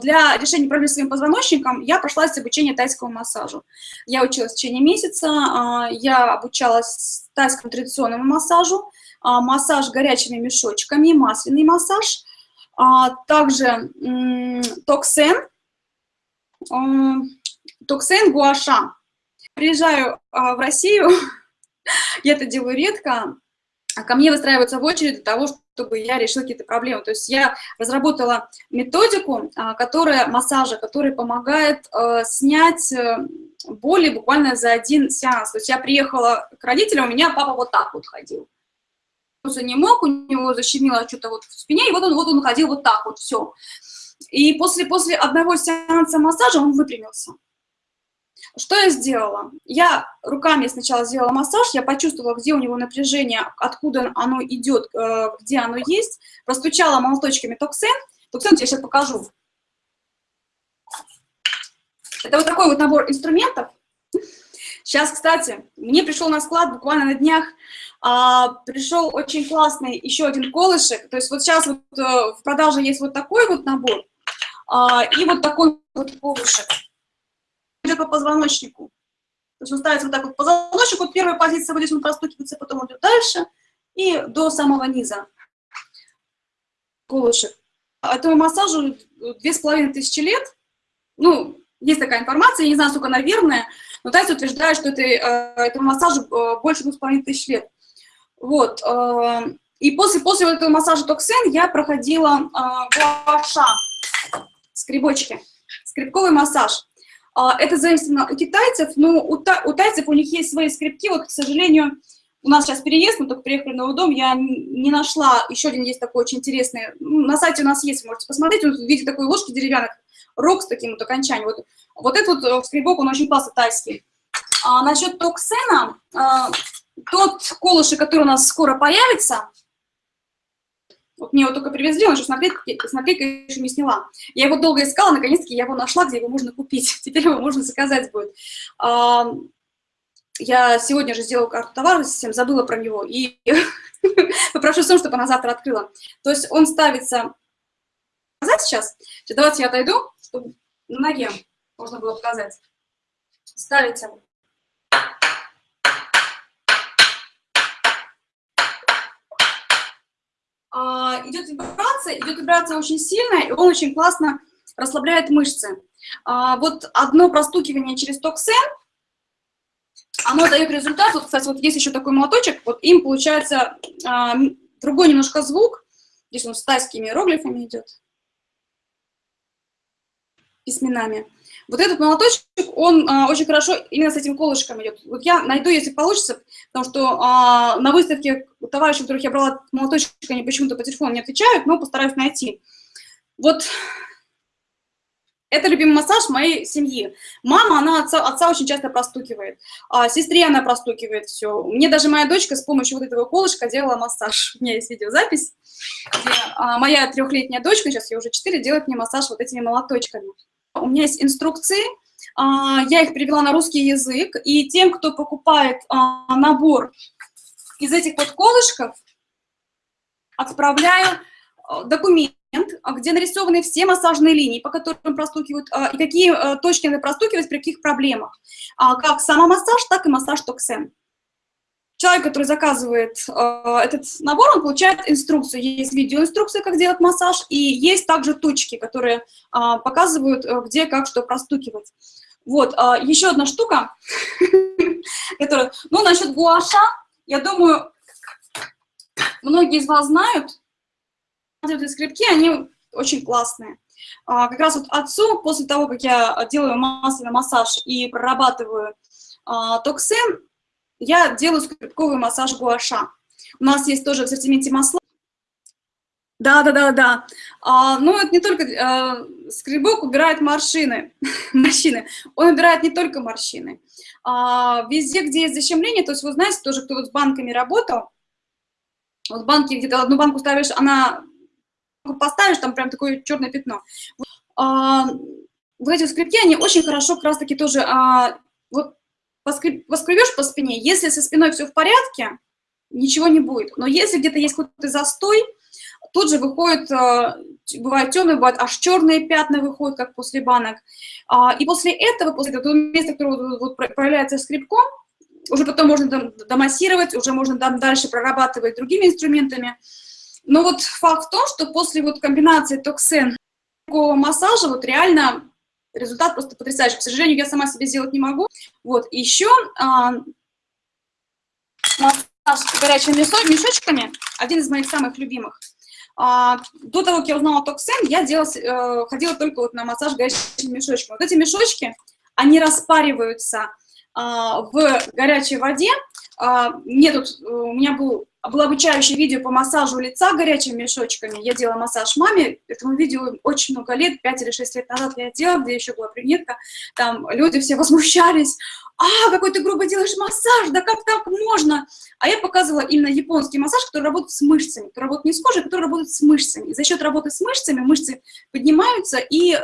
Для решения проблем с своим позвоночником я прошла обучение тайскому массажу. Я училась в течение месяца, а, я обучалась тайскому традиционному массажу, а, массаж горячими мешочками, масляный массаж, а, также токсен, токсен гуаша. Приезжаю в Россию, я это делаю редко, ко мне выстраиваются в очередь для того, чтобы я решила какие-то проблемы. То есть я разработала методику, а, которая, массажа, который помогает э, снять э, боли буквально за один сеанс. То есть я приехала к родителям, у меня папа вот так вот ходил. Он не мог, у него защемило что-то вот в спине, и вот он, вот он ходил вот так вот, все. И после, после одного сеанса массажа он выпрямился. Что я сделала? Я руками сначала сделала массаж, я почувствовала, где у него напряжение, откуда оно идет, э, где оно есть, простучала молоточками токсен. Токсен я сейчас покажу. Это вот такой вот набор инструментов. Сейчас, кстати, мне пришел на склад буквально на днях, а, пришел очень классный еще один колышек. То есть вот сейчас вот, а, в продаже есть вот такой вот набор а, и вот такой вот колышек идет по позвоночнику. То есть он ставится вот так вот позвоночник, вот первая позиция, вот здесь он простукивается, потом идет дальше и до самого низа. Колышек. Этому массажу две с половиной тысячи лет. Ну, есть такая информация, я не знаю, сколько она верная, но тайцы утверждают, что это, э, этому массажу э, больше двух с половиной тысяч лет. Вот. Э, и после, после этого массажа токсен я проходила гуаша, скребочки, скребковый массаж. А, это зависит у китайцев, но у, та, у тайцев у них есть свои скрипки. Вот, к сожалению, у нас сейчас переезд, мы только приехали в новый дом, я не нашла, еще один есть такой очень интересный, ну, на сайте у нас есть, можете посмотреть, он в виде такой ложки деревянной, рог с таким вот окончанием. Вот, вот этот вот э, скребок, он очень классный, тайский. А насчет токсена, а, тот колышек, который у нас скоро появится, вот мне его только привезли, он еще с наклейкой, с не сняла. Я его долго искала, наконец-таки я его нашла, где его можно купить. Теперь его можно заказать будет. Я сегодня же сделала карту товара, совсем забыла про него, и попрошу Сон, чтобы она завтра открыла. То есть он ставится... Показать сейчас? Давайте я отойду, чтобы на ноге можно было показать. Ставите А, идет вибрация, идет вибрация очень сильная, и он очень классно расслабляет мышцы. А, вот одно простукивание через токсен, оно дает результат. Вот, кстати, вот есть еще такой молоточек, вот им получается а, другой немножко звук. Здесь он с тайскими иероглифами идет, письменами. Вот этот молоточек, он а, очень хорошо именно с этим колышком идет. Вот я найду, если получится, потому что а, на выставке товарищи, которых я брала молоточек, они почему-то по телефону не отвечают, но постараюсь найти. Вот это любимый массаж моей семьи. Мама, она отца, отца очень часто простукивает, а сестре она простукивает все. Мне даже моя дочка с помощью вот этого колышка делала массаж. У меня есть видеозапись, где а, моя трехлетняя дочка, сейчас ей уже четыре, делает мне массаж вот этими молоточками. У меня есть инструкции, а, я их перевела на русский язык, и тем, кто покупает а, набор из этих вот колышков, отправляю а, документ, где нарисованы все массажные линии, по которым простукивают, и какие точки надо простукивать при каких проблемах. Как самомассаж, так и массаж токсен человек, который заказывает э, этот набор, он получает инструкцию. Есть видеоинструкция, как делать массаж, и есть также точки, которые э, показывают, э, где, как, что простукивать. Вот, э, еще одна штука, которая, ну, насчет гуаша, я думаю, многие из вас знают, эти скрипки, они очень классные. А, как раз вот отцу, после того, как я делаю массовый массаж и прорабатываю а, токсин, я делаю скрипковый массаж гуаша. У нас есть тоже в ассортименте масла. Да, да, да, да. А, ну, это не только а, скребок убирает морщины, морщины. Он убирает не только морщины. А, везде, где есть защемление, то есть вы знаете, тоже кто вот с банками работал, вот банки, где-то одну банку ставишь, она поставишь, там прям такое черное пятно. А, вот эти скрипки, они очень хорошо как раз-таки тоже, а, поскребешь по спине, если со спиной все в порядке, ничего не будет. Но если где-то есть какой-то застой, тут же выходит, бывают темные, бывают аж черные пятна выходят, как после банок. И после этого, после этого места, которое вот проявляется скребком, уже потом можно домассировать, уже можно там дальше прорабатывать другими инструментами. Но вот факт в том, что после вот комбинации токсен массажа вот реально результат просто потрясающий. К сожалению, я сама себе сделать не могу. Вот, еще а, массаж горячими мешочками, один из моих самых любимых. А, до того, как я узнала токсен, я делала, э, ходила только вот на массаж горячими мешочками. Вот эти мешочки, они распариваются а, в горячей воде. А, мне тут, э, у меня был, было обучающее видео по массажу лица горячими мешочками. Я делала массаж маме, этому видео очень много лет, 5 или 6 лет назад я делала, где еще была брюнетка. Там люди все возмущались. А, какой ты грубо делаешь массаж, да как так можно? А я показывала именно японский массаж, который работает с мышцами, который работает не с кожей, а который работает с мышцами. И за счет работы с мышцами мышцы поднимаются и э,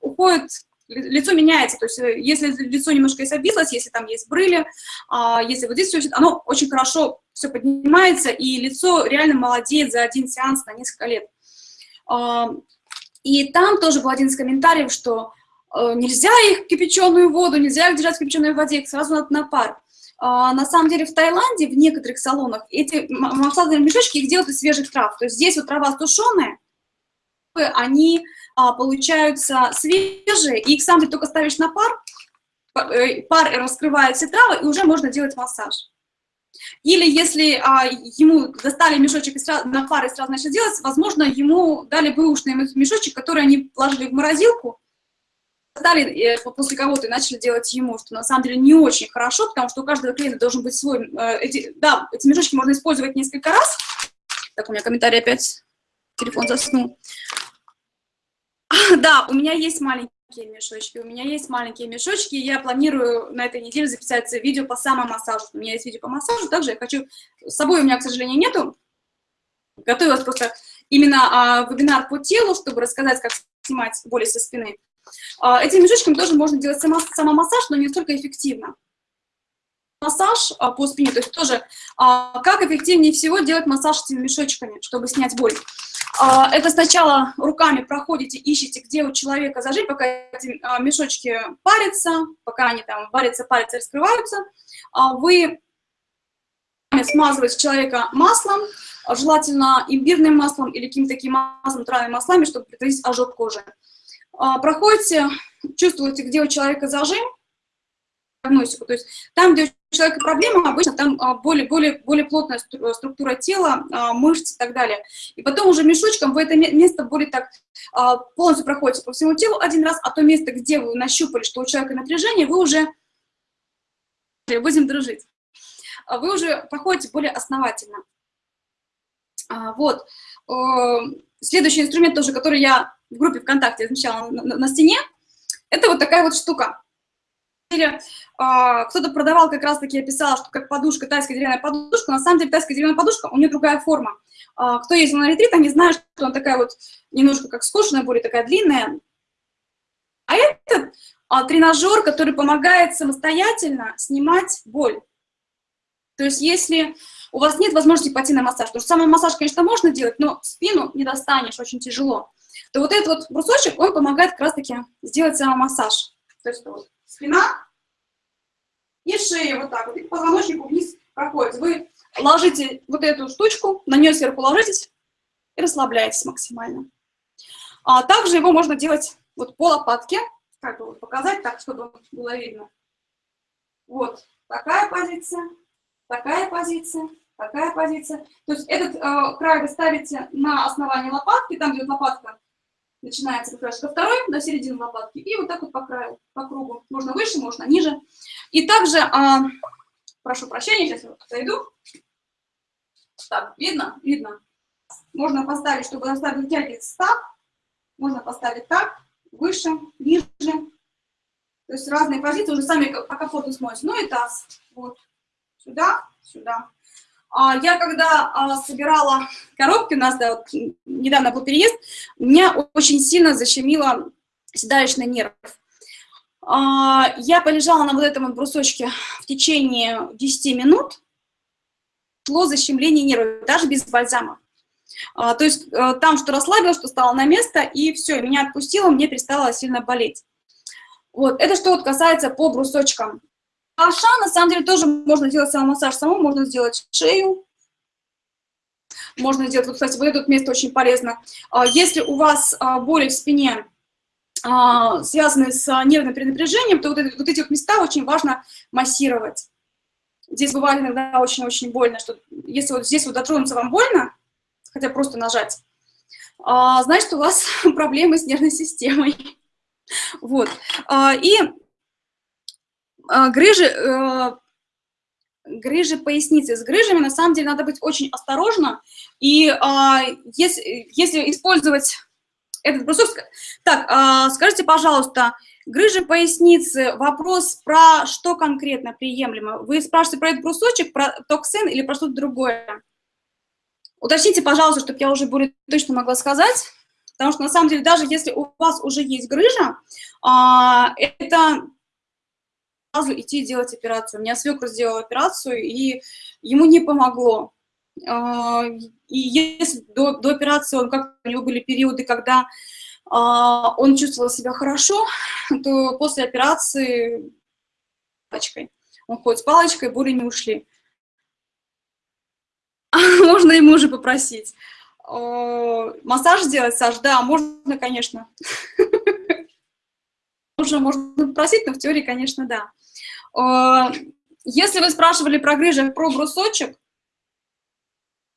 уходят лицо меняется, то есть э, если лицо немножко есть обвислось, если там есть брыли, а, если вот здесь все, оно очень хорошо все поднимается, и лицо реально молодеет за один сеанс на несколько лет. А, и там тоже был один из комментариев, что э, нельзя их кипяченую воду, нельзя их держать в кипяченой воде, их сразу надо на пар. А, на самом деле в Таиланде, в некоторых салонах, эти массажные мешочки их делают из свежих трав. То есть здесь вот трава тушеная, они а, получаются свежие, и их сам ты только ставишь на пар, э, пар раскрывает все травы, и уже можно делать массаж. Или если а, ему достали мешочек и сразу, на пар и сразу начали делать, возможно, ему дали бэушный мешочек, который они положили в морозилку, достали э, после кого-то и начали делать ему, что на самом деле не очень хорошо, потому что у каждого клиента должен быть свой... Э, эти, да, эти мешочки можно использовать несколько раз. Так, у меня комментарий опять, телефон заснул. Да, у меня есть маленькие мешочки, у меня есть маленькие мешочки, я планирую на этой неделе записать видео по самомассажу. У меня есть видео по массажу, также я хочу... С собой у меня, к сожалению, нету. Готовилась просто именно а, вебинар по телу, чтобы рассказать, как снимать боли со спины. А, этими мешочками тоже можно делать само, самомассаж, но не настолько эффективно. Массаж а, по спине, то есть тоже а, как эффективнее всего делать массаж этими мешочками, чтобы снять боль. А, это сначала руками проходите, ищете, где у человека зажить, пока эти а, мешочки парятся, пока они там варятся, парятся, раскрываются. А, вы смазываете человека маслом, желательно имбирным маслом или каким-то таким маслом, травяными маслами, чтобы предотвратить ожог кожи. Проходите, чувствуете, где у человека зажим, диагностику. То есть там, где у человека проблема, обычно там а, более, более, более плотная структура тела, а, мышц и так далее. И потом уже мешочком вы это место более так а, полностью проходите по всему телу один раз, а то место, где вы нащупали, что у человека напряжение, вы уже будем дружить. Вы уже проходите более основательно. Вот. Следующий инструмент тоже, который я в группе ВКонтакте на, на стене, это вот такая вот штука. А, кто-то продавал, как раз-таки я писала, что как подушка, тайская деревянная подушка, на самом деле тайская деревянная подушка, у нее другая форма. А, кто ездил на ретрит, они знают, что она такая вот немножко как скошенная, более такая длинная. А это а, тренажер, который помогает самостоятельно снимать боль. То есть если у вас нет возможности пойти на массаж, потому что самый массаж, конечно, можно делать, но спину не достанешь, очень тяжело, то вот этот вот брусочек, он помогает как раз-таки сделать самомассаж. То есть вот спина и шея вот так вот, и позвоночнику вниз проходит. Вы ложите вот эту штучку, на нее сверху ложитесь и расслабляетесь максимально. А также его можно делать вот по лопатке, как бы вот показать так, чтобы было видно. Вот такая позиция, такая позиция, такая позиция. То есть этот э, край вы ставите на основании лопатки, там, где лопатка начинается как второй, до середины лопатки, и вот так вот по краю, по кругу. Можно выше, можно ниже. И также, а, прошу прощения, сейчас я зайду. Так, видно? Видно. Можно поставить, чтобы заставить вытягиваться так, можно поставить так, выше, ниже. То есть разные позиции, уже сами по комфорту смотрите. Ну и таз. Вот. Сюда, сюда. А, я когда а, собирала коробки, у нас да, вот, недавно был переезд, меня очень сильно защемило седалищный нерв. А, я полежала на вот этом вот брусочке в течение 10 минут, шло защемление нервов, даже без бальзама. То есть а, там что расслабилось, что стало на место, и все, меня отпустило, мне перестало сильно болеть. Вот, это что вот касается по брусочкам. Аша, на самом деле, тоже можно делать самомассаж самому, можно сделать шею, можно сделать, вот, кстати, вот это место очень полезно. А, если у вас а, боли в спине, а, связанные с нервным перенапряжением, то вот, это, вот эти вот места очень важно массировать. Здесь бывает иногда очень-очень больно, что если вот здесь вот дотронуться вам больно, хотя просто нажать, значит, у вас проблемы с нервной системой. Вот. И грыжи, э, грыжи поясницы. С грыжами, на самом деле, надо быть очень осторожно. И а, если, если использовать этот брусок... Так, а, скажите, пожалуйста, грыжи поясницы, вопрос про что конкретно приемлемо? Вы спрашиваете про этот брусочек, про токсин или про что-то другое? Уточните, пожалуйста, чтобы я уже более точно могла сказать. Потому что, на самом деле, даже если у вас уже есть грыжа, а, это сразу идти делать операцию. У меня свекр сделал операцию, и ему не помогло. А, и если до, до операции он, как у него были периоды, когда а, он чувствовал себя хорошо, то после операции палочкой. Он ходит с палочкой, боли не ушли. Можно ему уже попросить. Массаж сделать, Саш? Да, можно, конечно. Уже можно попросить, но в теории, конечно, да. А, если вы спрашивали про грыжи, про брусочек,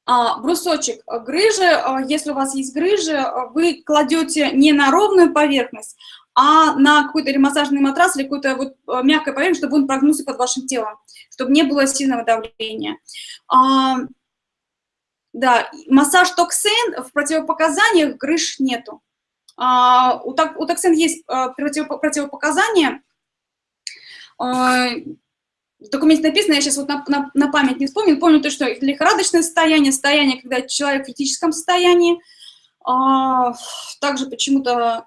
а, брусочек грыжи, а, если у вас есть грыжи, вы кладете не на ровную поверхность, а на какой-то или матрас, или какую-то вот мягкую поверхность, чтобы он прогнулся под вашим телом, чтобы не было сильного давления. Да, массаж токсин в противопоказаниях грыж нету. У, токсин есть противопоказания, а, в документе написано, я сейчас вот на, на, на память не вспомню, помню то, что лихорадочное состояние, состояние, когда человек в критическом состоянии, а, также почему-то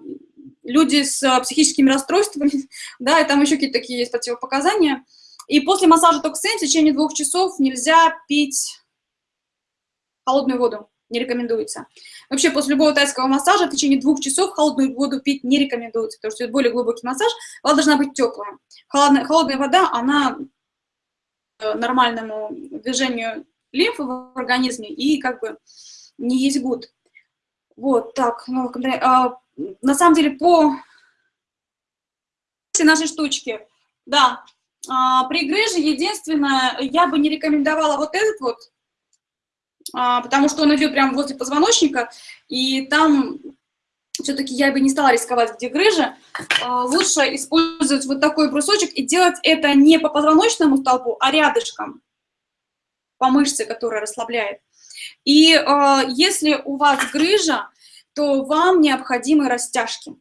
люди с а, психическими расстройствами, да, и там еще какие-то такие есть противопоказания. И после массажа токсин в течение двух часов нельзя пить холодную воду не рекомендуется. Вообще, после любого тайского массажа в течение двух часов холодную воду пить не рекомендуется, потому что это более глубокий массаж, вода должна быть теплая. Холодная, холодная вода, она э, нормальному движению лимфы в организме и как бы не есть гуд. Вот, так, ну, а, на самом деле по нашей штучки, да, а, при грыже единственное, я бы не рекомендовала вот этот вот, потому что он идет прямо возле позвоночника, и там все-таки я бы не стала рисковать, где грыжа. А, лучше использовать вот такой брусочек и делать это не по позвоночному столбу, а рядышком, по мышце, которая расслабляет. И а, если у вас грыжа, то вам необходимы растяжки.